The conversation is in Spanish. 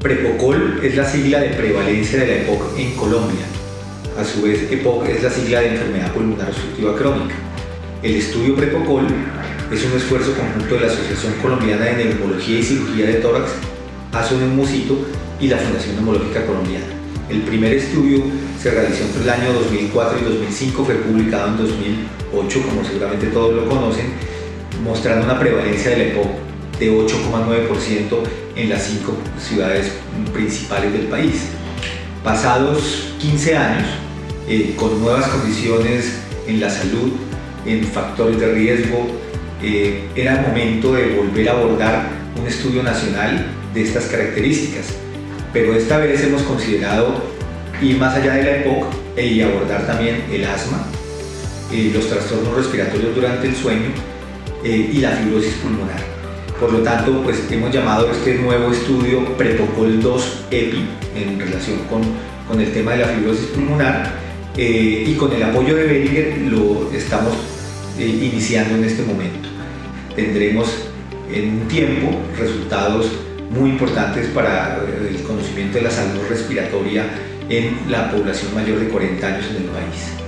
Prepocol es la sigla de prevalencia de la EPOC en Colombia. A su vez, EPOC es la sigla de enfermedad pulmonar obstructiva crónica. El estudio Prepocol es un esfuerzo conjunto de la Asociación Colombiana de Neumología y Cirugía de Tórax, Musito y la Fundación Neumológica Colombiana. El primer estudio se realizó entre el año 2004 y 2005, fue publicado en 2008, como seguramente todos lo conocen, mostrando una prevalencia de la EPOC de 8,9% en las cinco ciudades principales del país. Pasados 15 años, eh, con nuevas condiciones en la salud, en factores de riesgo, eh, era momento de volver a abordar un estudio nacional de estas características. Pero esta vez hemos considerado ir más allá de la EPOC e y abordar también el asma, eh, los trastornos respiratorios durante el sueño y la fibrosis pulmonar. Por lo tanto, pues hemos llamado este nuevo estudio Prepocol 2 EPI en relación con, con el tema de la fibrosis pulmonar eh, y con el apoyo de Beringer lo estamos eh, iniciando en este momento. Tendremos en un tiempo resultados muy importantes para eh, el conocimiento de la salud respiratoria en la población mayor de 40 años en el país.